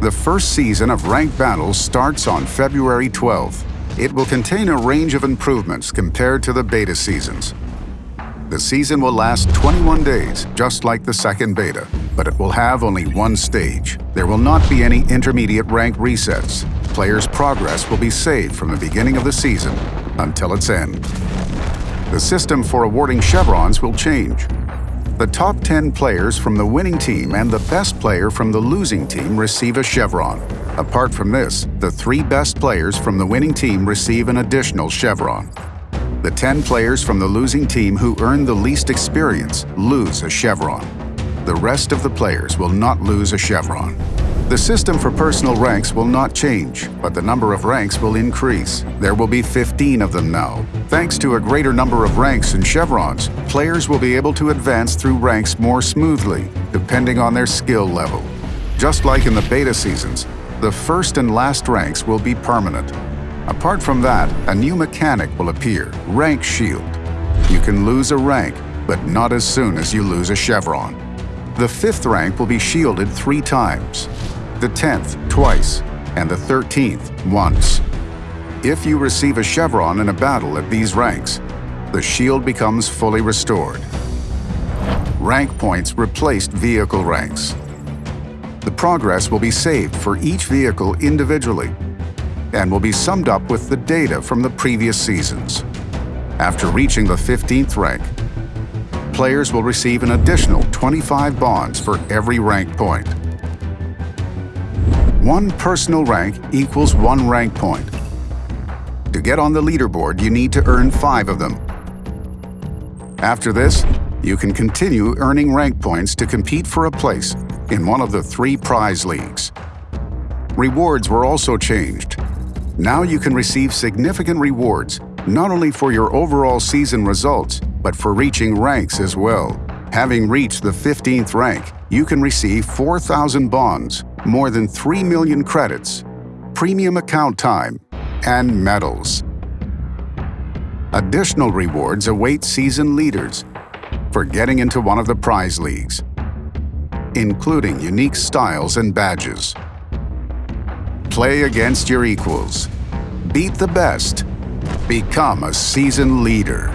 The first season of Ranked Battles starts on February 12th. It will contain a range of improvements compared to the beta seasons. The season will last 21 days, just like the second beta, but it will have only one stage. There will not be any intermediate rank resets. Players' progress will be saved from the beginning of the season until its end. The system for awarding chevrons will change. The top 10 players from the winning team and the best player from the losing team receive a chevron. Apart from this, the three best players from the winning team receive an additional chevron. The 10 players from the losing team who earn the least experience lose a chevron. The rest of the players will not lose a chevron. The system for personal ranks will not change, but the number of ranks will increase. There will be 15 of them now. Thanks to a greater number of ranks and chevrons, players will be able to advance through ranks more smoothly, depending on their skill level. Just like in the beta seasons, the first and last ranks will be permanent. Apart from that, a new mechanic will appear, Rank Shield. You can lose a rank, but not as soon as you lose a chevron. The fifth rank will be shielded three times the 10th twice, and the 13th once. If you receive a chevron in a battle at these ranks, the shield becomes fully restored. Rank points replaced vehicle ranks. The progress will be saved for each vehicle individually and will be summed up with the data from the previous seasons. After reaching the 15th rank, players will receive an additional 25 bonds for every rank point. One personal rank equals one rank point. To get on the leaderboard, you need to earn five of them. After this, you can continue earning rank points to compete for a place in one of the three prize leagues. Rewards were also changed. Now you can receive significant rewards, not only for your overall season results, but for reaching ranks as well. Having reached the 15th rank, you can receive 4,000 bonds, more than 3 million credits, premium account time, and medals. Additional rewards await season leaders for getting into one of the prize leagues, including unique styles and badges. Play against your equals. Beat the best. Become a season leader.